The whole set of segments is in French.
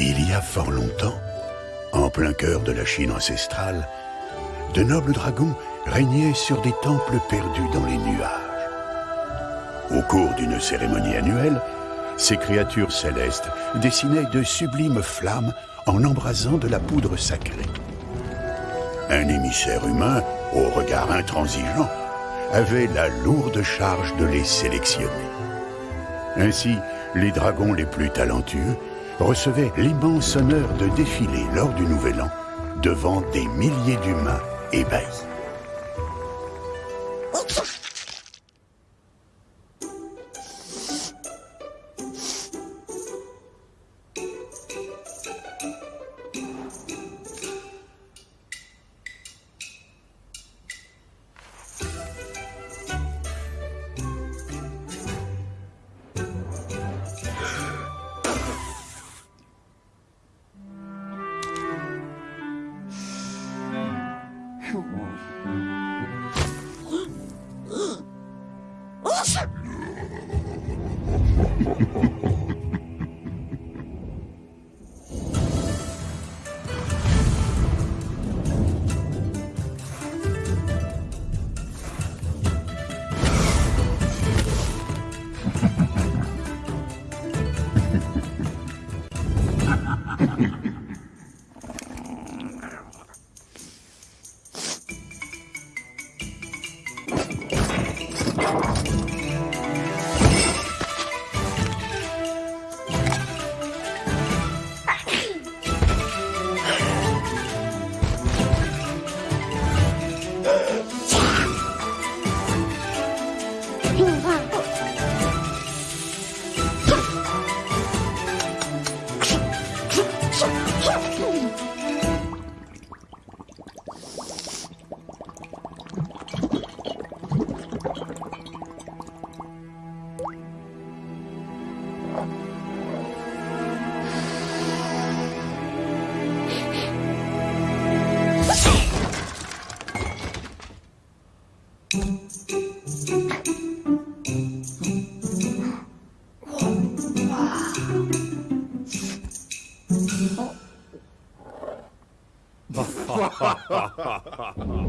Il y a fort longtemps, en plein cœur de la Chine ancestrale, de nobles dragons régnaient sur des temples perdus dans les nuages. Au cours d'une cérémonie annuelle, ces créatures célestes dessinaient de sublimes flammes en embrasant de la poudre sacrée. Un émissaire humain, au regard intransigeant, avait la lourde charge de les sélectionner. Ainsi, les dragons les plus talentueux recevait l'immense honneur de défiler lors du Nouvel An devant des milliers d'humains ébahis. Ha ha ha. 哇！哇！哈哈哈哈哈！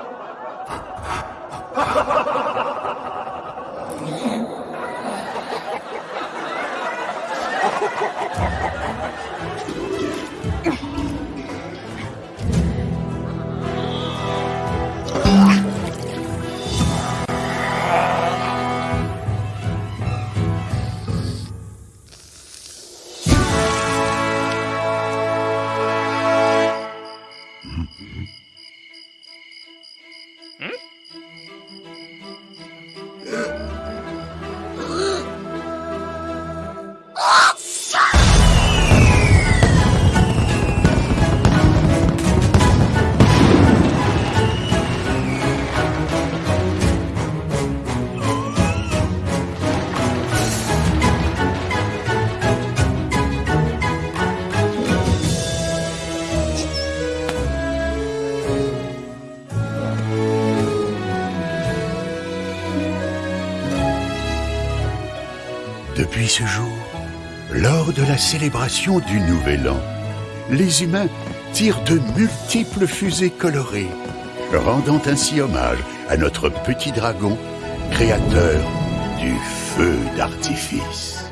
Depuis ce jour, lors de la célébration du Nouvel An, les humains tirent de multiples fusées colorées, rendant ainsi hommage à notre petit dragon, créateur du feu d'artifice.